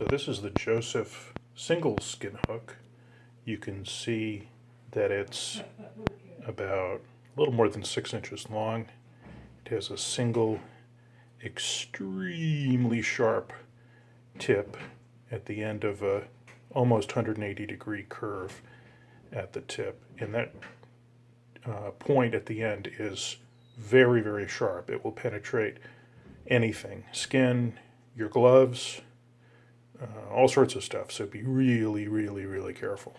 So this is the Joseph single skin hook. You can see that it's about a little more than six inches long. It has a single extremely sharp tip at the end of a almost 180 degree curve at the tip. And that uh, point at the end is very, very sharp. It will penetrate anything skin, your gloves, Uh, all sorts of stuff. So be really, really, really careful.